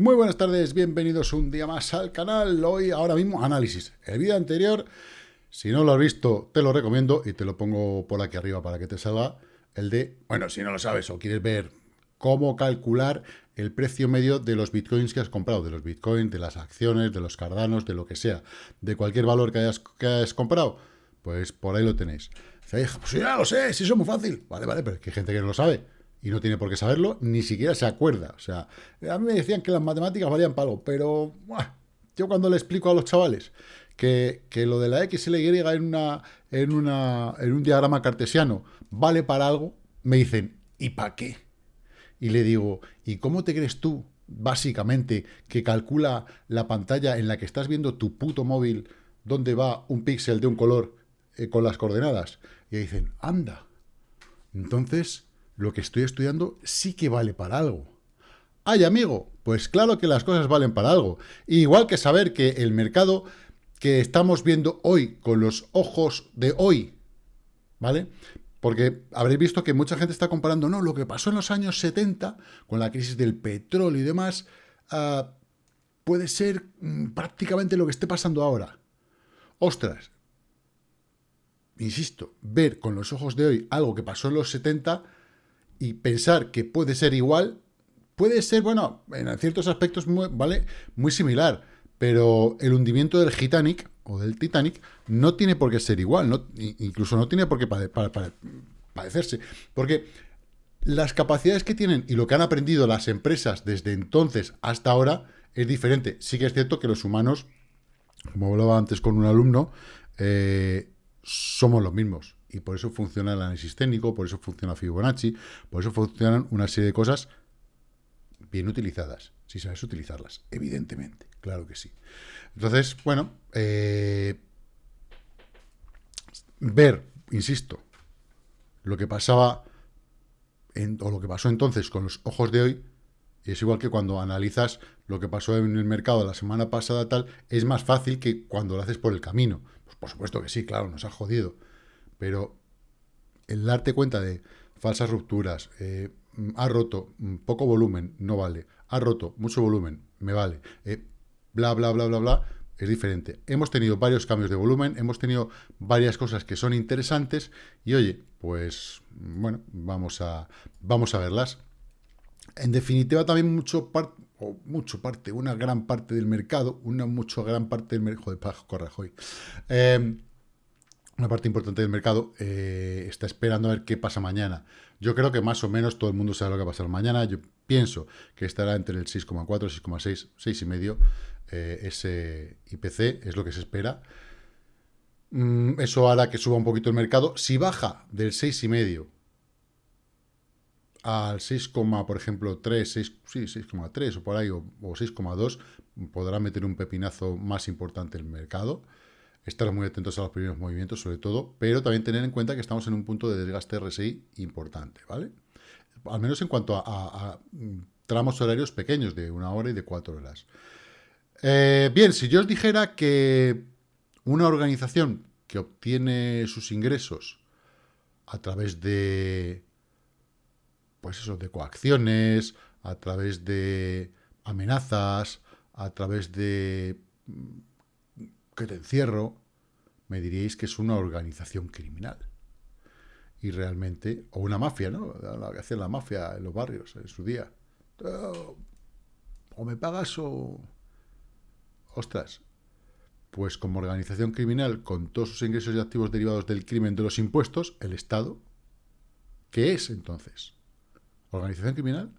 Muy buenas tardes, bienvenidos un día más al canal. Hoy, ahora mismo, análisis. El vídeo anterior, si no lo has visto, te lo recomiendo y te lo pongo por aquí arriba para que te salga. El de, bueno, si no lo sabes o quieres ver cómo calcular el precio medio de los bitcoins que has comprado, de los bitcoins, de las acciones, de los cardanos, de lo que sea, de cualquier valor que hayas, que hayas comprado, pues por ahí lo tenéis. Pues ya lo sé, si eso es muy fácil. Vale, vale, pero es que hay gente que no lo sabe y no tiene por qué saberlo, ni siquiera se acuerda. O sea, a mí me decían que las matemáticas valían para algo, pero yo cuando le explico a los chavales que, lo de la X y la Y en, una, en, una, en un diagrama cartesiano vale para algo, me dicen, ¿y para qué? Y le digo, ¿y cómo te crees tú, básicamente, que calcula la pantalla en la que estás viendo tu puto móvil, donde va un píxel de un color eh, con las coordenadas? Y dicen, anda. Entonces, lo que estoy estudiando sí que vale para algo. ¡Ay, amigo! Pues claro que las cosas valen para algo. Igual que saber que el mercado que estamos viendo hoy con los ojos de hoy, ¿vale? Porque habréis visto que mucha gente está comparando, no, lo que pasó en los años 70 con la crisis del petróleo y demás, ah, puede ser mm, prácticamente lo que esté pasando ahora. Ostras, insisto, ver con los ojos de hoy algo que pasó en los 70 y pensar que puede ser igual, puede ser, bueno, en ciertos aspectos muy, ¿vale? muy similar, pero el hundimiento del Titanic o del Titanic no tiene por qué ser igual, no, incluso no tiene por qué padecerse, porque las capacidades que tienen y lo que han aprendido las empresas desde entonces hasta ahora es diferente. Sí que es cierto que los humanos, como hablaba antes con un alumno, eh, somos los mismos y por eso funciona el análisis técnico, por eso funciona Fibonacci, por eso funcionan una serie de cosas bien utilizadas, si sabes utilizarlas, evidentemente, claro que sí. Entonces, bueno, eh, ver, insisto, lo que pasaba o lo que pasó entonces con los ojos de hoy, es igual que cuando analizas lo que pasó en el mercado la semana pasada, tal, es más fácil que cuando lo haces por el camino. Pues por supuesto que sí, claro, nos ha jodido pero el darte cuenta de falsas rupturas, eh, ha roto mm, poco volumen, no vale, ha roto mucho volumen, me vale, eh, bla, bla, bla, bla, bla, es diferente. Hemos tenido varios cambios de volumen, hemos tenido varias cosas que son interesantes y oye, pues bueno, vamos a, vamos a verlas. En definitiva, también mucho parte, o mucho parte, una gran parte del mercado, una mucho gran parte del mercado, joder, corre, joder, eh, una parte importante del mercado eh, está esperando a ver qué pasa mañana. Yo creo que más o menos todo el mundo sabe lo que va a pasar mañana. Yo pienso que estará entre el 6,4, 6,6, 6,5. Eh, ese IPC es lo que se espera. Mm, eso hará que suba un poquito el mercado. Si baja del 6,5 al 6, por ejemplo, 3, 6, sí, 6,3 o por ahí, o, o 6,2, podrá meter un pepinazo más importante el mercado estar muy atentos a los primeros movimientos sobre todo, pero también tener en cuenta que estamos en un punto de desgaste RSI importante, ¿vale? Al menos en cuanto a, mm, tramos horarios pequeños de una hora y de cuatro horas. Eh, bien, si yo os dijera que una organización que obtiene sus ingresos a través de, pues eso, de coacciones, a través de amenazas, a través de mm, que te encierro, me diríais que es una organización criminal. Y realmente, o una mafia, ¿no? Lo que hace la mafia en los barrios en su día. O me pagas o... Ostras, pues como organización criminal, con todos sus ingresos y activos derivados del crimen de los impuestos, el Estado, ¿qué es entonces? ¿Organización criminal?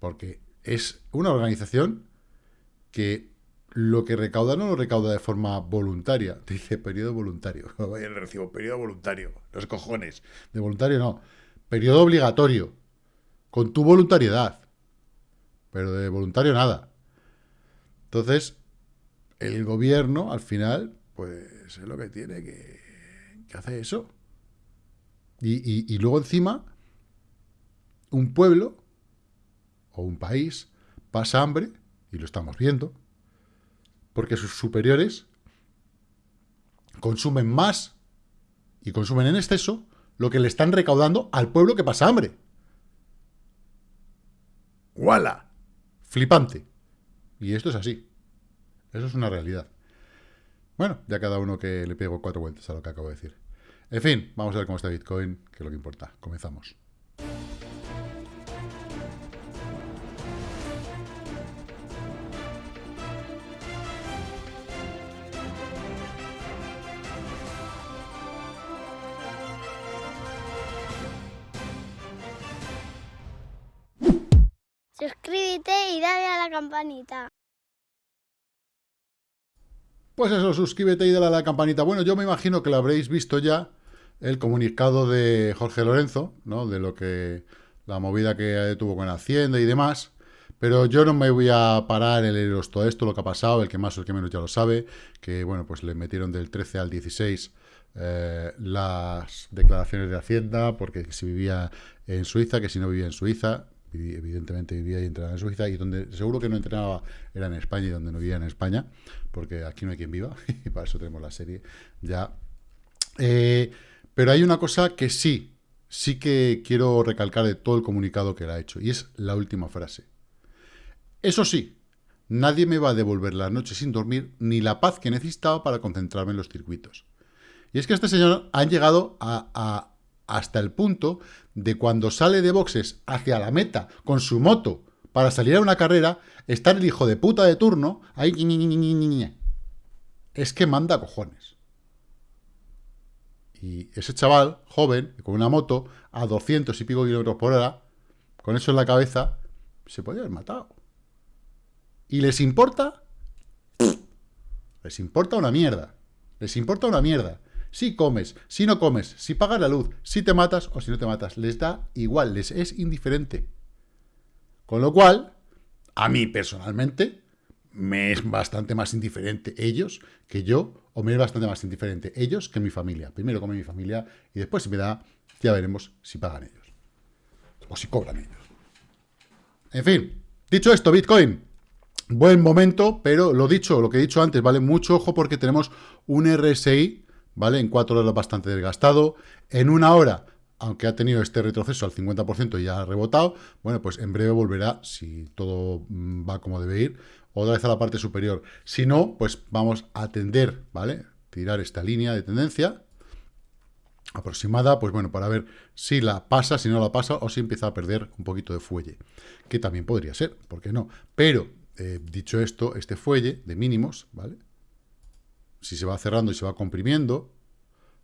Porque es una organización que lo que recauda no lo recauda de forma voluntaria. Dice periodo voluntario. Vaya el recibo, periodo voluntario. Los cojones. De voluntario no. Periodo obligatorio. Con tu voluntariedad. Pero de voluntario nada. Entonces, el gobierno, al final, pues es lo que tiene que, que hacer eso. Y, y luego encima, un pueblo o un país pasa hambre, y lo estamos viendo, porque sus superiores consumen más y consumen en exceso lo que le están recaudando al pueblo que pasa hambre. ¡Wala! flipante. Y esto es así. Eso es una realidad. Bueno, ya cada uno que le pego cuatro vueltas a lo que acabo de decir. En fin, vamos a ver cómo está Bitcoin, que es lo que importa. Comenzamos. Suscríbete y dale a la campanita. Pues eso, suscríbete y dale a la campanita. Bueno, yo me imagino que lo habréis visto ya, el comunicado de Jorge Lorenzo, ¿no? De lo que, la movida que tuvo con Hacienda y demás. Pero yo no me voy a parar en leeros todo esto, lo que ha pasado, el que más o el que menos ya lo sabe, que bueno, pues le metieron del 13 al 16 eh, las declaraciones de Hacienda, porque si vivía en Suiza, que si no vivía en Suiza, evidentemente vivía y entrenaba en Suiza, y donde seguro que no entrenaba era en España y donde no vivía en España, porque aquí no hay quien viva, y para eso tenemos la serie ya. Eh, pero hay una cosa que sí, sí que quiero recalcar de todo el comunicado que él ha hecho, y es la última frase. Eso sí, nadie me va a devolver la noche sin dormir ni la paz que necesitaba para concentrarme en los circuitos. Y es que este señor ha llegado a hasta el punto de cuando sale de boxes hacia la meta con su moto para salir a una carrera, estar el hijo de puta de turno ahí... Es que manda cojones. Y ese chaval, joven, con una moto, a 200 y pico kilómetros por hora, con eso en la cabeza, se podría haber matado. ¿Y les importa? Les importa una mierda. Les importa una mierda si comes, si no comes, si pagas la luz, si te matas o si no te matas. Les da igual, les es indiferente. Con lo cual, a mí personalmente, me es bastante más indiferente ellos que yo, o me es bastante más indiferente ellos que mi familia. Primero come mi familia y después si me da, ya veremos si pagan ellos. O si cobran ellos. En fin, dicho esto, Bitcoin, buen momento, pero lo dicho, lo que he dicho antes, vale mucho ojo porque tenemos un RSI ¿vale? En cuatro horas bastante desgastado. En una hora, aunque ha tenido este retroceso al 50% y ya ha rebotado, bueno, pues en breve volverá, si todo mm, va como debe ir, otra vez a la parte superior. Si no, pues vamos a tender, ¿vale? Tirar esta línea de tendencia aproximada, pues bueno, para ver si la pasa, si no la pasa, o si empieza a perder un poquito de fuelle, que también podría ser, ¿por qué no? Pero, eh, dicho esto, este fuelle de mínimos, ¿vale? Si se va cerrando y se va comprimiendo,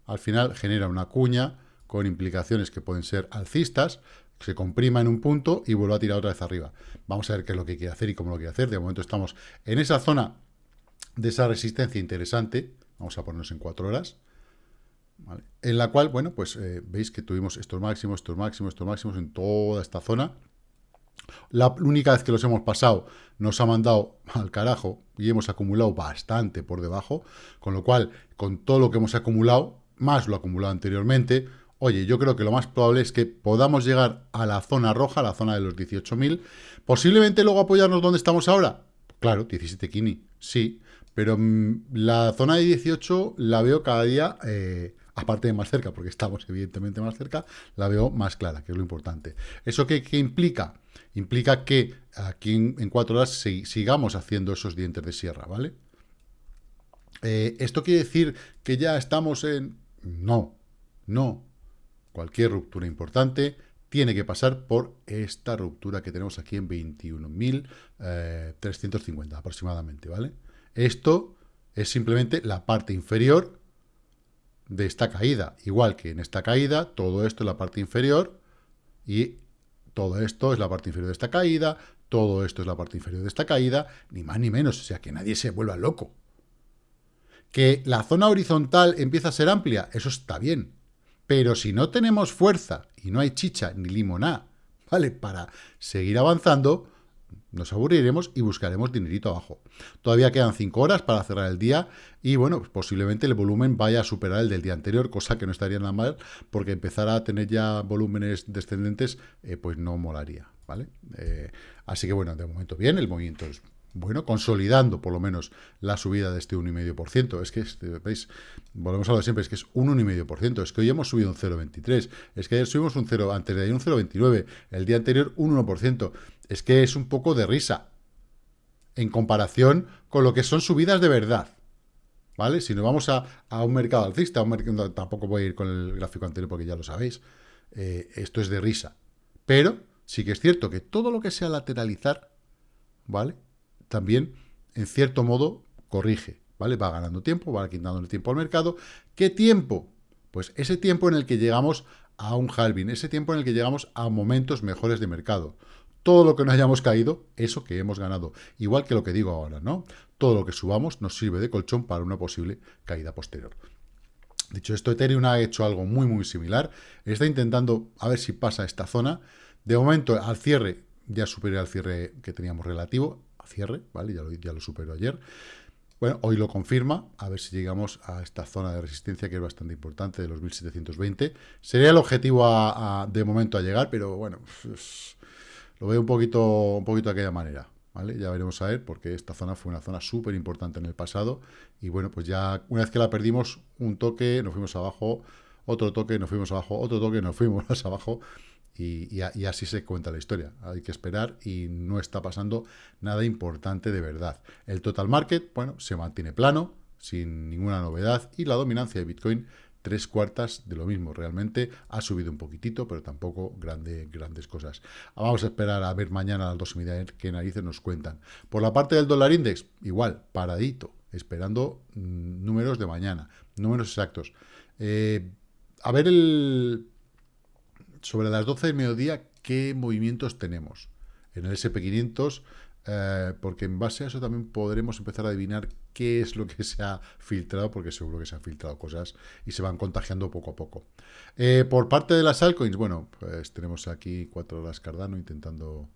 al final genera una cuña con implicaciones que pueden ser alcistas, se comprima en un punto y vuelve a tirar otra vez arriba. Vamos a ver qué es lo que quiere hacer y cómo lo quiere hacer. De momento estamos en esa zona de esa resistencia interesante, vamos a ponernos en cuatro horas, en la cual, bueno, pues eh, veis que tuvimos estos máximos, estos máximos, estos máximos en toda esta zona, la única vez que los hemos pasado nos ha mandado al carajo y hemos acumulado bastante por debajo, con lo cual, con todo lo que hemos acumulado, más lo acumulado anteriormente, oye, yo creo que lo más probable es que podamos llegar a la zona roja, la zona de los 18.000, posiblemente luego apoyarnos donde estamos ahora, claro, 17 Kini, sí, pero mm, la zona de 18 la veo cada día eh, aparte de más cerca, porque estamos evidentemente más cerca, la veo más clara, que es lo importante. ¿Eso qué, implica? Implica que aquí en, cuatro horas sigamos haciendo esos dientes de sierra, ¿vale? Eh, ¿Esto quiere decir que ya estamos en...? No, no. Cualquier ruptura importante tiene que pasar por esta ruptura que tenemos aquí en 21.350 eh, aproximadamente, ¿vale? Esto es simplemente la parte inferior de esta caída. Igual que en esta caída, todo esto es la parte inferior y todo esto es la parte inferior de esta caída, todo esto es la parte inferior de esta caída, ni más ni menos, o sea, que nadie se vuelva loco. Que la zona horizontal empieza a ser amplia, eso está bien, pero si no tenemos fuerza y no hay chicha ni limoná, ¿vale? Para seguir avanzando, nos aburriremos y buscaremos dinerito abajo. Todavía quedan 5 horas para cerrar el día y, bueno, pues posiblemente el volumen vaya a superar el del día anterior, cosa que no estaría nada mal, porque empezar a tener ya volúmenes descendentes, eh, pues no molaría, ¿vale? Eh, así que, bueno, de momento bien, el movimiento es bueno, consolidando por lo menos la subida de este 1,5%. Es que, este, veis, volvemos a lo de siempre, es que es un 1,5%. Es que hoy hemos subido un 0,23. Es que ayer subimos un 0, antes de ayer un 0,29. El día anterior un 1%. Es que es un poco de risa. en comparación con lo que son subidas de verdad. ¿Vale? Si nos vamos a, un mercado alcista, a mercado, tampoco voy a ir con el gráfico anterior porque ya lo sabéis, eh, esto es de risa. Pero sí que es cierto que todo lo que sea lateralizar, ¿vale? También, en cierto modo, corrige, ¿vale? Va ganando tiempo, va quitando el tiempo al mercado. ¿Qué tiempo? Pues ese tiempo en el que llegamos a un halving, ese tiempo en el que llegamos a momentos mejores de mercado. Todo lo que no hayamos caído, eso que hemos ganado. Igual que lo que digo ahora, ¿no? Todo lo que subamos nos sirve de colchón para una posible caída posterior. Dicho esto, Ethereum ha hecho algo muy, muy similar. Está intentando a ver si pasa esta zona. De momento, al cierre, ya superé al cierre que teníamos relativo. A cierre, ¿vale? Ya lo, ya superó ayer. Bueno, hoy lo confirma, a ver si llegamos a esta zona de resistencia que es bastante importante, de los 1720. Sería el objetivo de momento a llegar, pero bueno, lo veo un poquito, un poquito de aquella manera. ¿Vale? Ya veremos a ver, porque esta zona fue una zona súper importante en el pasado. Y bueno, pues ya una vez que la perdimos, un toque, nos fuimos abajo, otro toque, nos fuimos abajo, otro toque, nos fuimos más abajo. Y, así se cuenta la historia. Hay que esperar y no está pasando nada importante de verdad. El total market, bueno, se mantiene plano, sin ninguna novedad, y la dominancia de Bitcoin, tres cuartas de lo mismo. Realmente ha subido un poquitito, pero tampoco grande, grandes cosas. Vamos a esperar a ver mañana a las dos y media qué narices nos cuentan. Por la parte del dólar index, igual, paradito, esperando mm, números de mañana, números exactos. Eh, a ver el sobre las 12 del mediodía, ¿qué movimientos tenemos? En el SP500, eh, porque en base a eso también podremos empezar a adivinar qué es lo que se ha filtrado, porque seguro que se han filtrado cosas y se van contagiando poco a poco. Eh, por parte de las altcoins, bueno, pues tenemos aquí 4 horas Cardano intentando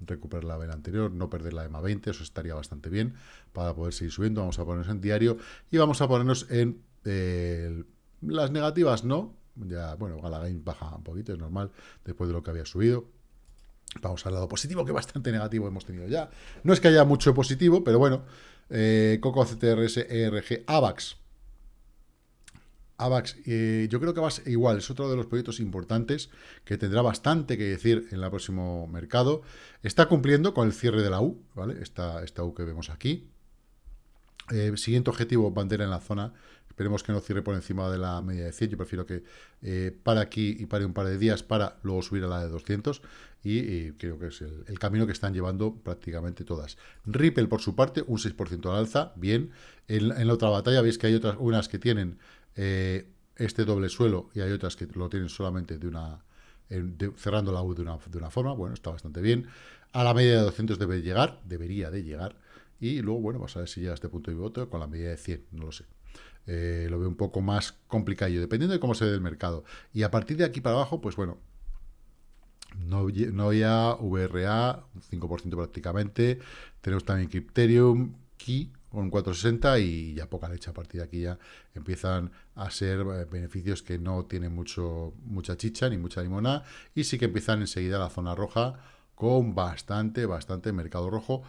recuperar la vela anterior, no perder la EMA 20, eso estaría bastante bien para poder seguir subiendo. Vamos a ponernos en diario y vamos a ponernos en eh, las negativas, no, ya, bueno, Galagain baja un poquito, es normal, después de lo que había subido. Vamos al lado positivo, que bastante negativo hemos tenido ya. No es que haya mucho positivo, pero bueno. Eh, Coco, CTRS, ERG, AVAX. AVAX, eh, yo creo que ser igual, es otro de los proyectos importantes que tendrá bastante que decir en el próximo mercado. Está cumpliendo con el cierre de la U, ¿vale? Esta, esta U que vemos aquí. Eh, siguiente objetivo, bandera en la zona Esperemos que no cierre por encima de la media de 100. Yo prefiero que eh, para aquí y pare un par de días para luego subir a la de 200. Y, creo que es el, camino que están llevando prácticamente todas. Ripple, por su parte, un 6% al alza. Bien. En, la otra batalla veis que hay otras unas que tienen eh, este doble suelo y hay otras que lo tienen solamente de una... cerrando la U de una, de una forma. Bueno, está bastante bien. A la media de 200 debe llegar. Debería de llegar. Y luego, bueno, vamos a ver si llega a este punto de voto con la media de 100. No lo sé. Eh, lo veo un poco más complicado, dependiendo de cómo se ve el mercado. Y a partir de aquí para abajo, pues bueno, no Noia, VRA, un 5% prácticamente. Tenemos también Crypterium, Key, con 460 y ya poca leche. A partir de aquí ya empiezan a ser eh, beneficios que no tienen mucho, mucha chicha ni mucha limona. Y sí que empiezan enseguida la zona roja con bastante, bastante mercado rojo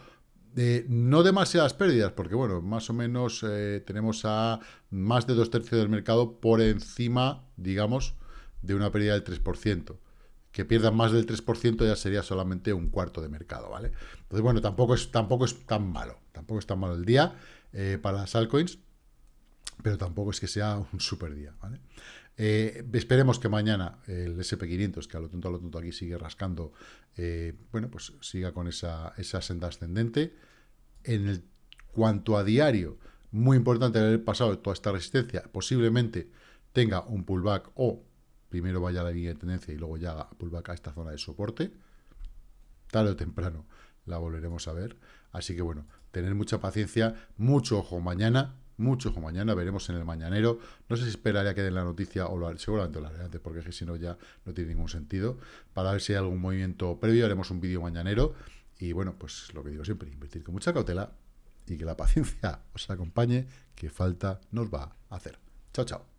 no demasiadas pérdidas, porque bueno, más o menos eh, tenemos a más de dos tercios del mercado por encima, digamos, de una pérdida del 3%. Que pierdan más del 3% ya sería solamente un cuarto de mercado, ¿vale? Entonces, bueno, tampoco es, tampoco es tan malo, tampoco es tan malo el día eh, para las altcoins, pero tampoco es que sea un super día, ¿vale? Eh, esperemos que mañana el SP500, que a lo tonto a lo tonto aquí sigue rascando, bueno, pues siga con esa, esa senda ascendente. En el cuanto a diario, muy importante haber pasado toda esta resistencia, posiblemente tenga un pullback o primero vaya a la línea de tendencia y luego ya pullback a esta zona de soporte, tarde o temprano la volveremos a ver. Así que bueno, tener mucha paciencia, mucho ojo mañana, mucho ojo mañana, veremos en el mañanero. No sé si esperaría que den la noticia o lo seguramente lo haré antes, porque si no ya no tiene ningún sentido. Para ver si hay algún movimiento previo, haremos un vídeo mañanero y bueno, pues lo que digo siempre, invertir con mucha cautela y que la paciencia os acompañe, que falta nos va a hacer. Chao, chao.